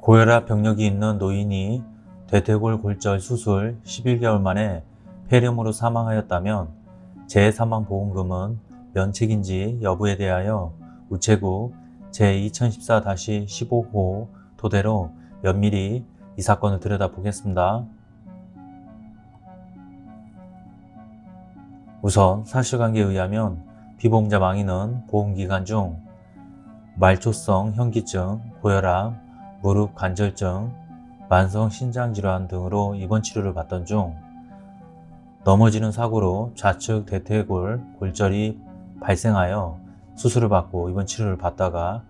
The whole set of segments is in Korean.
고혈압 병력이 있는 노인이 대퇴골 골절 수술 11개월 만에 폐렴으로 사망하였다면 재사망보험금은 면책인지 여부에 대하여 우체국 제2014-15호 토대로 면밀히 이 사건을 들여다보겠습니다. 우선 사실관계에 의하면 피보험자 망인은 보험기간 중 말초성 현기증, 고혈압, 무릎 관절증, 만성 신장질환 등으로 입원 치료를 받던 중 넘어지는 사고로 좌측 대퇴골 골절이 발생하여 수술을 받고 입원 치료를 받다가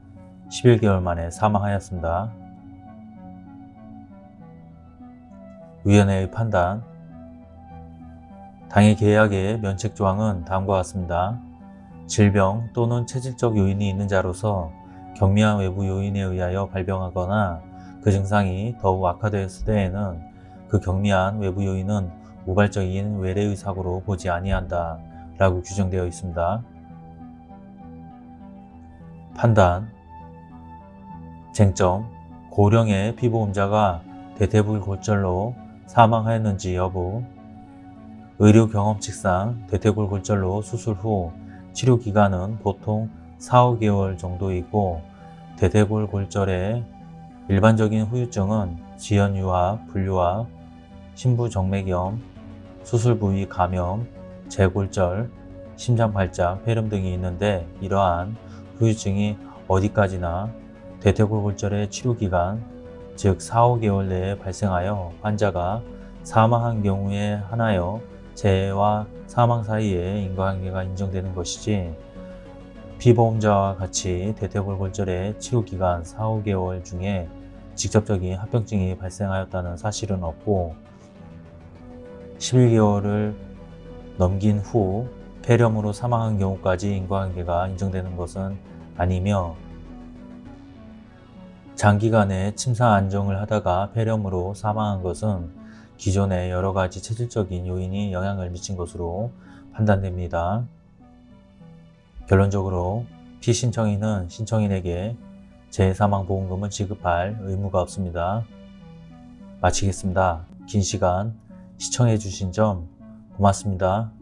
11개월 만에 사망하였습니다. 위원회의 판단 당해 계약의 면책조항은 다음과 같습니다. 질병 또는 체질적 요인이 있는 자로서 경미한 외부 요인에 의하여 발병하거나 그 증상이 더욱 악화되었을 때에는 그 경미한 외부 요인은 우발적인 외래의 사고로 보지 아니한다 라고 규정되어 있습니다. 판단. 쟁점. 고령의 피보험자가 대퇴불 골절로 사망하였는지 여부. 의료 경험칙상 대퇴골 골절로 수술 후 치료 기간은 보통 4, 5개월 정도이고 대퇴골 골절의 일반적인 후유증은 지연유압, 분류압, 신부정맥염, 수술 부위 감염, 재골절, 심장발작, 폐렴 등이 있는데 이러한 후유증이 어디까지나 대퇴골 골절의 치료기간 즉 4, 5개월 내에 발생하여 환자가 사망한 경우에 하나여 재해와 사망 사이에 인과관계가 인정되는 것이지 피보험자와 같이 대퇴골 골절의 치료기간 4, 5개월 중에 직접적인 합병증이 발생하였다는 사실은 없고 11개월을 넘긴 후 폐렴으로 사망한 경우까지 인과관계가 인정되는 것은 아니며 장기간의 침사 안정을 하다가 폐렴으로 사망한 것은 기존의 여러 가지 체질적인 요인이 영향을 미친 것으로 판단됩니다. 결론적으로 피신청인은 신청인에게 재사망보험금을 지급할 의무가 없습니다. 마치겠습니다. 긴 시간 시청해 주신 점 고맙습니다.